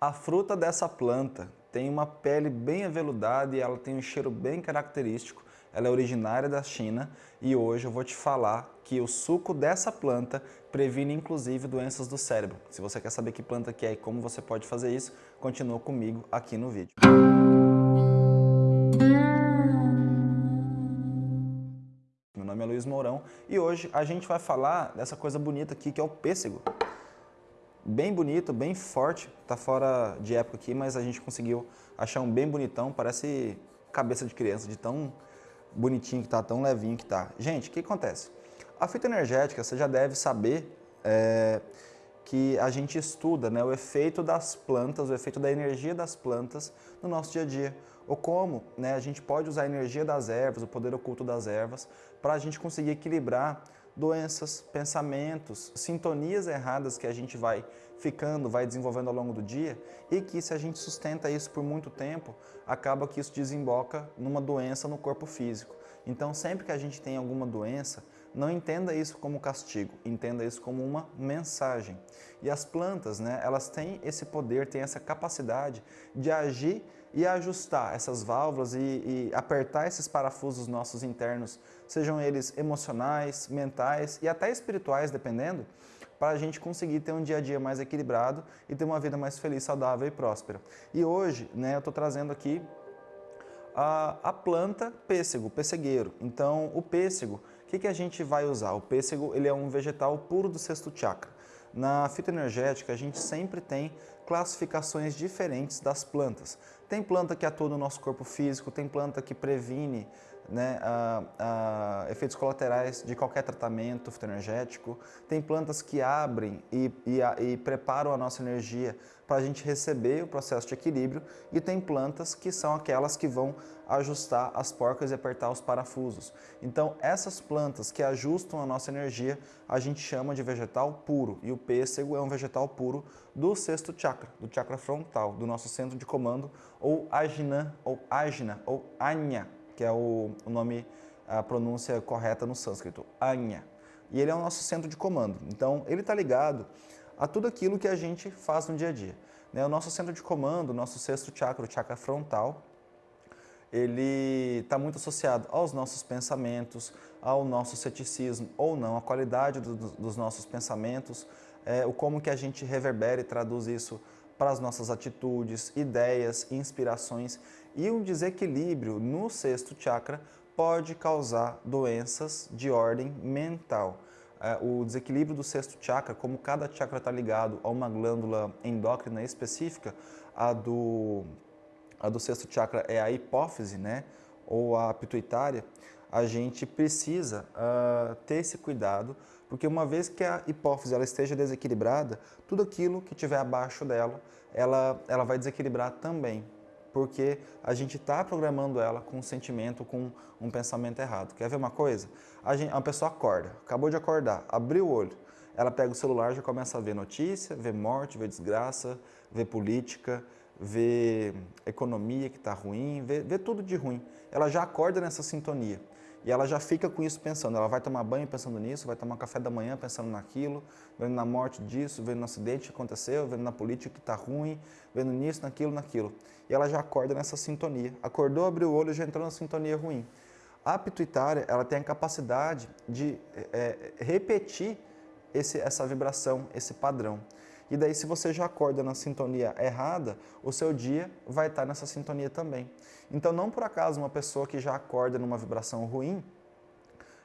A fruta dessa planta tem uma pele bem aveludada e ela tem um cheiro bem característico. Ela é originária da China e hoje eu vou te falar que o suco dessa planta previne inclusive doenças do cérebro. Se você quer saber que planta que é e como você pode fazer isso, continua comigo aqui no vídeo. Meu nome é Luiz Mourão e hoje a gente vai falar dessa coisa bonita aqui que é o pêssego bem bonito, bem forte. Tá fora de época aqui, mas a gente conseguiu achar um bem bonitão. Parece cabeça de criança, de tão bonitinho que tá, tão levinho que tá. Gente, o que acontece? A fitoenergética, você já deve saber é, que a gente estuda né, o efeito das plantas, o efeito da energia das plantas no nosso dia a dia. Ou como né, a gente pode usar a energia das ervas, o poder oculto das ervas, para a gente conseguir equilibrar doenças, pensamentos, sintonias erradas que a gente vai ficando, vai desenvolvendo ao longo do dia e que se a gente sustenta isso por muito tempo, acaba que isso desemboca numa doença no corpo físico. Então sempre que a gente tem alguma doença, não entenda isso como castigo, entenda isso como uma mensagem. E as plantas, né, elas têm esse poder, têm essa capacidade de agir e ajustar essas válvulas e, e, apertar esses parafusos nossos internos, sejam eles emocionais, mentais e até espirituais, dependendo, para a gente conseguir ter um dia a dia mais equilibrado e ter uma vida mais feliz, saudável e próspera. E hoje, né, eu estou trazendo aqui a, a, planta pêssego, pessegueiro. Então, o pêssego, que, que a gente vai usar? O pêssego ele é um vegetal puro do sexto chakra. Na fitoenergética, a gente sempre tem classificações diferentes das plantas. Tem planta que atua no nosso corpo físico, tem planta que previne né, a, a, efeitos colaterais de qualquer tratamento fitoenergético. Tem plantas que abrem e, e, a, e preparam a nossa energia para a gente receber o processo de equilíbrio e tem plantas que são aquelas que vão ajustar as porcas e apertar os parafusos. Então essas plantas que ajustam a nossa energia a gente chama de vegetal puro e o pêssego é um vegetal puro do sexto chakra, do chakra frontal, do nosso centro de comando ou ajna ou ajna ou anya que é o, o nome, a pronúncia correta no sânscrito, Anya. E ele é o nosso centro de comando. Então, ele está ligado a tudo aquilo que a gente faz no dia a dia. Né? O nosso centro de comando, o nosso sexto chakra, o chakra frontal, ele está muito associado aos nossos pensamentos, ao nosso ceticismo ou não, a qualidade do, dos nossos pensamentos, é, o como que a gente reverbera e traduz isso para as nossas atitudes, ideias, inspirações e um desequilíbrio no sexto chakra pode causar doenças de ordem mental. É, o desequilíbrio do sexto chakra, como cada chakra está ligado a uma glândula endócrina específica, a do, a do sexto chakra é a hipófise, né, ou a pituitária, a gente precisa uh, ter esse cuidado, porque uma vez que a hipófise ela esteja desequilibrada, tudo aquilo que estiver abaixo dela, ela, ela vai desequilibrar também, porque a gente está programando ela com um sentimento, com um pensamento errado. Quer ver uma coisa? A, gente, a pessoa acorda, acabou de acordar, abriu o olho, ela pega o celular já começa a ver notícia, ver morte, ver desgraça, ver política, ver economia que está ruim, ver tudo de ruim. Ela já acorda nessa sintonia. E ela já fica com isso pensando, ela vai tomar banho pensando nisso, vai tomar café da manhã pensando naquilo, vendo na morte disso, vendo no acidente que aconteceu, vendo na política que está ruim, vendo nisso, naquilo, naquilo. E ela já acorda nessa sintonia. Acordou, abriu o olho, já entrou na sintonia ruim. A pituitária, ela tem a capacidade de é, repetir esse, essa vibração, esse padrão. E daí, se você já acorda na sintonia errada, o seu dia vai estar nessa sintonia também. Então, não por acaso uma pessoa que já acorda numa vibração ruim,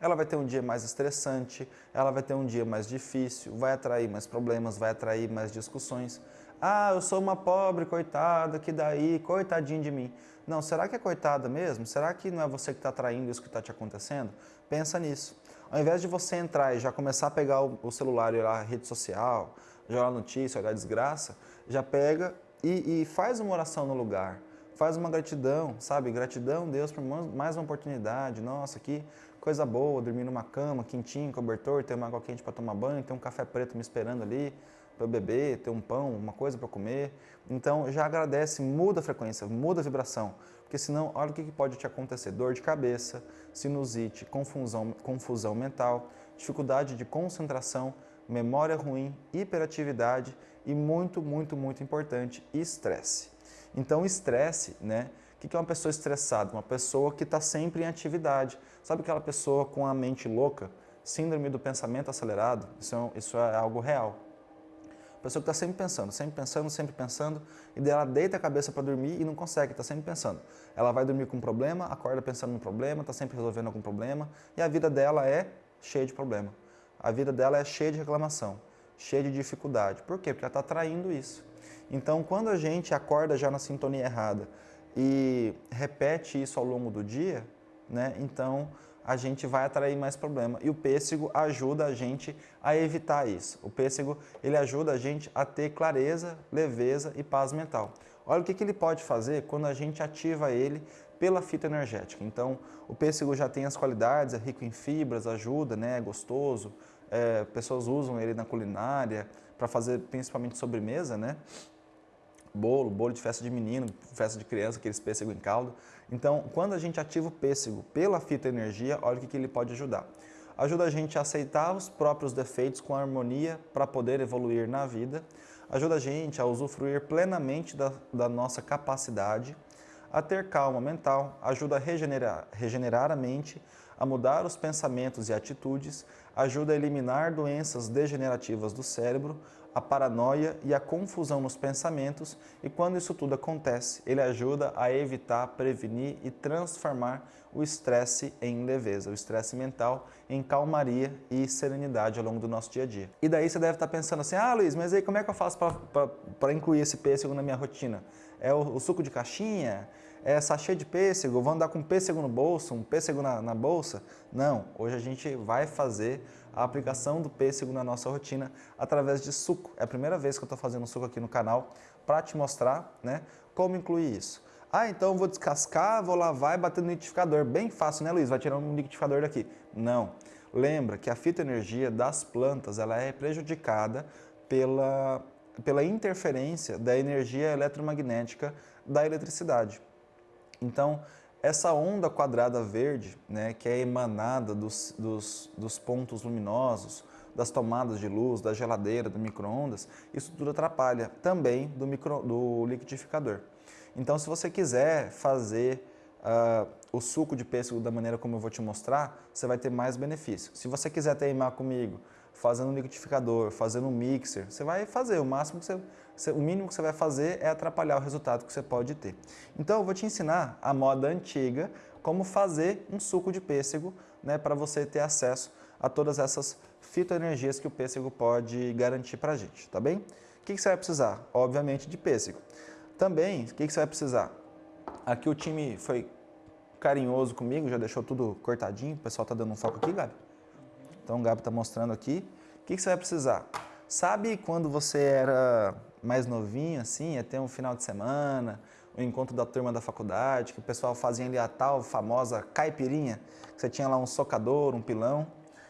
ela vai ter um dia mais estressante, ela vai ter um dia mais difícil, vai atrair mais problemas, vai atrair mais discussões. Ah, eu sou uma pobre coitada, que daí, coitadinho de mim. Não, será que é coitada mesmo? Será que não é você que está atraindo isso que está te acontecendo? Pensa nisso. Ao invés de você entrar e já começar a pegar o celular e olhar a rede social, jogar notícia, olhar desgraça, já pega e, e faz uma oração no lugar. Faz uma gratidão, sabe? Gratidão, Deus, por mais uma oportunidade. Nossa, que coisa boa, dormir numa cama, quentinho, cobertor, ter uma água quente para tomar banho, ter um café preto me esperando ali para beber, ter um pão, uma coisa para comer. Então, já agradece, muda a frequência, muda a vibração. Porque senão, olha o que pode te acontecer. Dor de cabeça, sinusite, confusão, confusão mental, dificuldade de concentração, memória ruim, hiperatividade e muito, muito, muito importante, estresse. Então, estresse, né? O que é uma pessoa estressada? Uma pessoa que está sempre em atividade. Sabe aquela pessoa com a mente louca? Síndrome do pensamento acelerado? Isso é, isso é algo real. A pessoa que está sempre pensando, sempre pensando, sempre pensando, e daí ela deita a cabeça para dormir e não consegue, está sempre pensando. Ela vai dormir com um problema, acorda pensando no problema, está sempre resolvendo algum problema, e a vida dela é cheia de problema. A vida dela é cheia de reclamação, cheia de dificuldade. Por quê? Porque ela está traindo isso. Então, quando a gente acorda já na sintonia errada, e repete isso ao longo do dia, né? então a gente vai atrair mais problema. E o pêssego ajuda a gente a evitar isso. O pêssego ele ajuda a gente a ter clareza, leveza e paz mental. Olha o que, que ele pode fazer quando a gente ativa ele pela fita energética. Então, o pêssego já tem as qualidades, é rico em fibras, ajuda, né, é gostoso. É, pessoas usam ele na culinária para fazer principalmente sobremesa, né? Bolo, bolo de festa de menino, festa de criança, aqueles pêssego em caldo. Então, quando a gente ativa o pêssego pela fitoenergia, olha o que, que ele pode ajudar. Ajuda a gente a aceitar os próprios defeitos com harmonia para poder evoluir na vida. Ajuda a gente a usufruir plenamente da, da nossa capacidade, a ter calma mental, ajuda a regenerar, regenerar a mente, a mudar os pensamentos e atitudes, ajuda a eliminar doenças degenerativas do cérebro, a paranoia e a confusão nos pensamentos e quando isso tudo acontece, ele ajuda a evitar, prevenir e transformar o estresse em leveza, o estresse mental em calmaria e serenidade ao longo do nosso dia a dia. E daí você deve estar pensando assim, ah Luiz, mas aí como é que eu faço para incluir esse pêssego na minha rotina? É o, o suco de caixinha? É sachê de pêssego, vou andar com pêssego no bolso, um pêssego na, na, bolsa. Não, hoje a gente vai fazer a aplicação do pêssego na nossa rotina através de suco. É a primeira vez que eu estou fazendo suco aqui no canal para te mostrar né, como incluir isso. Ah, então vou descascar, vou lavar e bater no liquidificador. Bem fácil, né, Luiz? Vai tirar um liquidificador daqui. Não. Lembra que a fitoenergia das plantas ela é prejudicada pela, pela interferência da energia eletromagnética da eletricidade. Então, essa onda quadrada verde, né, que é emanada dos, dos, dos pontos luminosos, das tomadas de luz, da geladeira, do micro-ondas, isso tudo atrapalha também do, micro, do liquidificador. Então, se você quiser fazer uh, o suco de pêssego da maneira como eu vou te mostrar, você vai ter mais benefício. Se você quiser teimar comigo, fazendo um liquidificador, fazendo um mixer, você vai fazer. O máximo que você, o mínimo que você vai fazer é atrapalhar o resultado que você pode ter. Então eu vou te ensinar a moda antiga, como fazer um suco de pêssego, né, para você ter acesso a todas essas fitoenergias que o pêssego pode garantir para a gente, tá bem? O que, que você vai precisar? Obviamente de pêssego. Também, o que, que você vai precisar? Aqui o time foi carinhoso comigo, já deixou tudo cortadinho. O pessoal tá dando um foco aqui, Gabi? Então o Gabi está mostrando aqui. O que, que você vai precisar? Sabe quando você era mais novinho, assim, ter um final de semana, o um encontro da turma da faculdade, que o pessoal fazia ali a tal famosa caipirinha, que você tinha lá um socador, um pilão.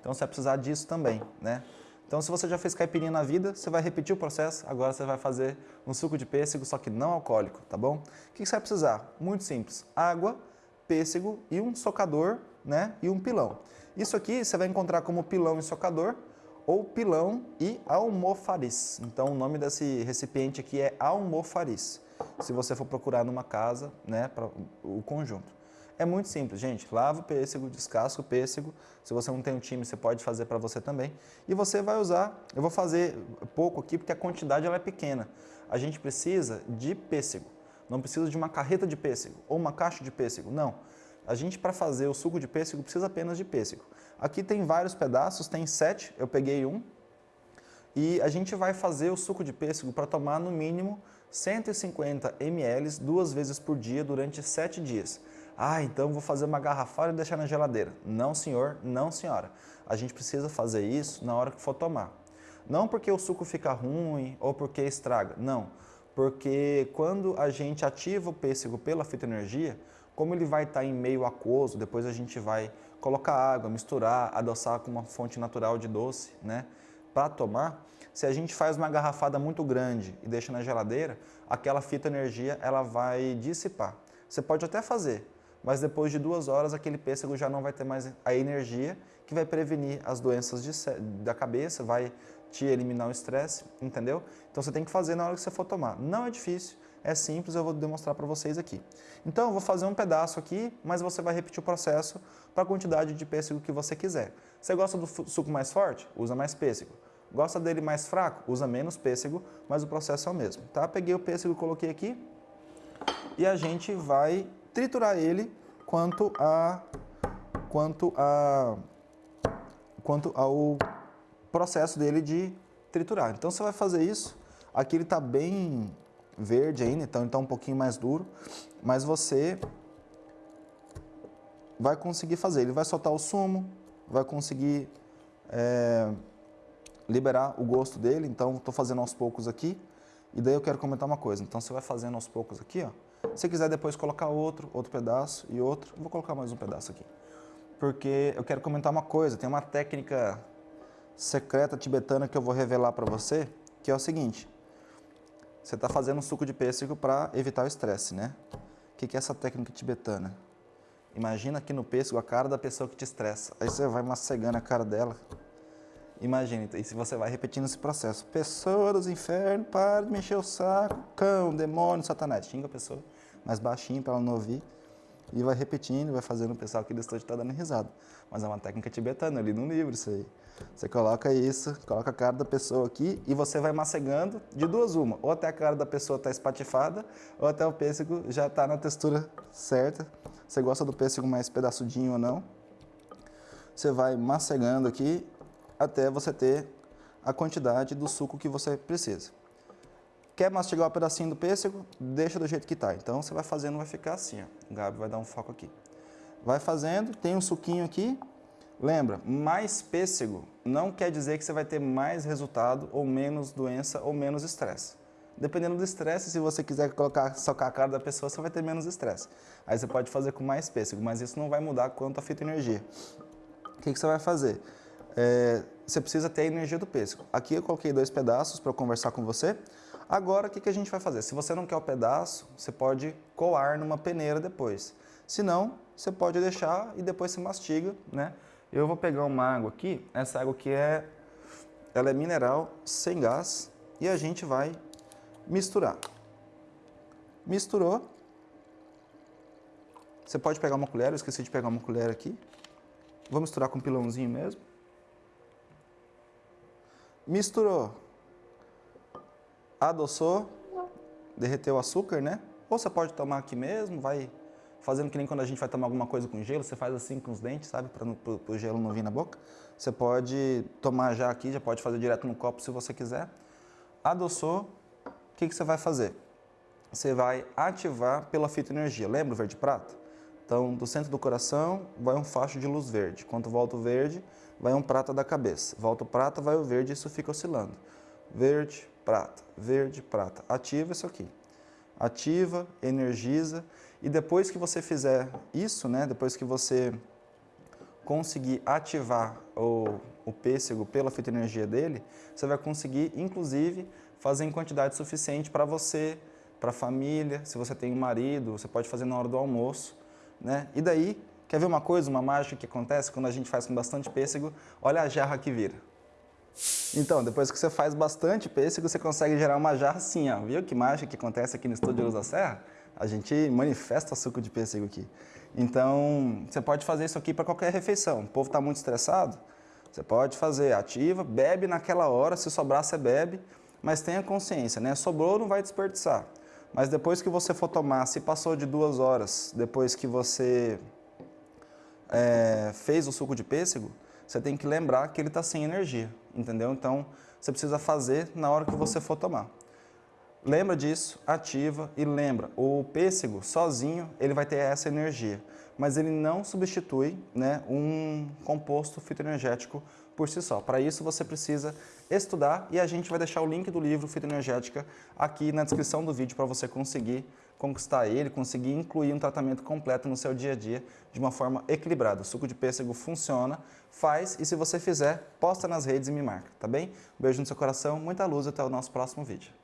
Então você vai precisar disso também, né? Então se você já fez caipirinha na vida, você vai repetir o processo, agora você vai fazer um suco de pêssego, só que não alcoólico, tá bom? O que você vai precisar? Muito simples, água, pêssego e um socador né, e um pilão. Isso aqui você vai encontrar como pilão e socador ou pilão e almofariz. Então o nome desse recipiente aqui é almofariz. Se você for procurar numa casa, né, para o conjunto. É muito simples, gente. Lava o pêssego, descasca o pêssego. Se você não tem um time, você pode fazer para você também. E você vai usar, eu vou fazer pouco aqui porque a quantidade ela é pequena. A gente precisa de pêssego. Não precisa de uma carreta de pêssego ou uma caixa de pêssego, não. A gente, para fazer o suco de pêssego, precisa apenas de pêssego. Aqui tem vários pedaços, tem sete, eu peguei um. E a gente vai fazer o suco de pêssego para tomar no mínimo 150 ml duas vezes por dia durante sete dias. Ah, então vou fazer uma garrafada e deixar na geladeira. Não, senhor, não, senhora. A gente precisa fazer isso na hora que for tomar. Não porque o suco fica ruim ou porque estraga, não. Porque quando a gente ativa o pêssego pela fitoenergia, como ele vai estar em meio aquoso, depois a gente vai colocar água, misturar, adoçar com uma fonte natural de doce, né? Para tomar, se a gente faz uma garrafada muito grande e deixa na geladeira, aquela fita energia ela vai dissipar. Você pode até fazer, mas depois de duas horas aquele pêssego já não vai ter mais a energia que vai prevenir as doenças de, da cabeça, vai te eliminar o estresse, entendeu? Então você tem que fazer na hora que você for tomar. Não é difícil, é simples, eu vou demonstrar para vocês aqui. Então eu vou fazer um pedaço aqui, mas você vai repetir o processo para a quantidade de pêssego que você quiser. Você gosta do suco mais forte? Usa mais pêssego. Gosta dele mais fraco? Usa menos pêssego, mas o processo é o mesmo. Tá? Peguei o pêssego coloquei aqui e a gente vai triturar ele quanto a quanto a quanto ao processo dele de triturar. Então você vai fazer isso. Aqui ele está bem verde ainda, então está um pouquinho mais duro, mas você vai conseguir fazer. Ele vai soltar o sumo, vai conseguir é, liberar o gosto dele, então estou fazendo aos poucos aqui. E daí eu quero comentar uma coisa, então você vai fazendo aos poucos aqui, ó. Se quiser depois colocar outro, outro pedaço e outro, vou colocar mais um pedaço aqui. Porque eu quero comentar uma coisa, tem uma técnica secreta tibetana que eu vou revelar para você, que é o seguinte. Você está fazendo um suco de pêssego para evitar o estresse, né? O que, que é essa técnica tibetana? Imagina aqui no pêssego a cara da pessoa que te estressa. Aí você vai macegando a cara dela. Imagina, e se você vai repetindo esse processo. Pessoa dos infernos, para de mexer o saco, cão, demônio, satanás. Xinga a pessoa mais baixinho para ela não ouvir. E vai repetindo, vai fazendo o pessoal aqui do estúdio tá dando risada. Mas é uma técnica tibetana, ali no livro isso aí. Você coloca isso, coloca a cara da pessoa aqui e você vai macegando de duas uma. Ou até a cara da pessoa está espatifada, ou até o pêssego já está na textura certa. Você gosta do pêssego mais pedaçudinho ou não. Você vai macegando aqui até você ter a quantidade do suco que você precisa. Quer mastigar um pedacinho do pêssego? Deixa do jeito que está. Então você vai fazendo, vai ficar assim. Ó. O Gabi vai dar um foco aqui. Vai fazendo, tem um suquinho aqui. Lembra, mais pêssego não quer dizer que você vai ter mais resultado ou menos doença ou menos estresse. Dependendo do estresse, se você quiser colocar, socar a cara da pessoa, você vai ter menos estresse. Aí você pode fazer com mais pêssego, mas isso não vai mudar quanto a fitoenergia. O que, que você vai fazer? É, você precisa ter a energia do pêssego. Aqui eu coloquei dois pedaços para conversar com você. Agora, o que, que a gente vai fazer? Se você não quer o pedaço, você pode coar numa peneira depois. Se não, você pode deixar e depois você mastiga, né? Eu vou pegar uma água aqui, essa água aqui é, ela é mineral, sem gás, e a gente vai misturar. Misturou. Você pode pegar uma colher, eu esqueci de pegar uma colher aqui. Vou misturar com um pilãozinho mesmo. Misturou adoçou, derreteu o açúcar, né? Ou você pode tomar aqui mesmo, vai fazendo que nem quando a gente vai tomar alguma coisa com gelo, você faz assim com os dentes, sabe? Para o gelo não vir na boca. Você pode tomar já aqui, já pode fazer direto no copo se você quiser. Adoçou, o que, que você vai fazer? Você vai ativar pela fitoenergia. Lembra o verde prata? Então, do centro do coração vai um facho de luz verde. Quando volta o verde, vai um prata da cabeça. Volta o prata, vai o verde e isso fica oscilando. Verde, prata, verde, prata. Ativa isso aqui. Ativa, energiza e depois que você fizer isso, né, depois que você conseguir ativar o, o pêssego pela fitoenergia dele, você vai conseguir, inclusive, fazer em quantidade suficiente para você, para a família, se você tem um marido, você pode fazer na hora do almoço, né? E daí, quer ver uma coisa, uma mágica que acontece quando a gente faz com bastante pêssego? Olha a jarra que vira. Então, depois que você faz bastante pêssego, você consegue gerar uma jarra assim, ó. Viu que mágica que acontece aqui no estúdio Luz da Serra? A gente manifesta suco de pêssego aqui. Então, você pode fazer isso aqui para qualquer refeição. O povo está muito estressado, você pode fazer ativa, bebe naquela hora, se sobrar você bebe, mas tenha consciência, né? Sobrou, não vai desperdiçar. Mas depois que você for tomar, se passou de duas horas, depois que você é, fez o suco de pêssego, você tem que lembrar que ele está sem energia, entendeu? Então, você precisa fazer na hora que você for tomar. Lembra disso, ativa e lembra, o pêssego sozinho ele vai ter essa energia, mas ele não substitui né, um composto fitoenergético por si só. Para isso você precisa estudar e a gente vai deixar o link do livro Fitoenergética aqui na descrição do vídeo para você conseguir conquistar ele, conseguir incluir um tratamento completo no seu dia a dia de uma forma equilibrada. O suco de pêssego funciona, faz e se você fizer, posta nas redes e me marca, tá bem? beijo no seu coração, muita luz até o nosso próximo vídeo.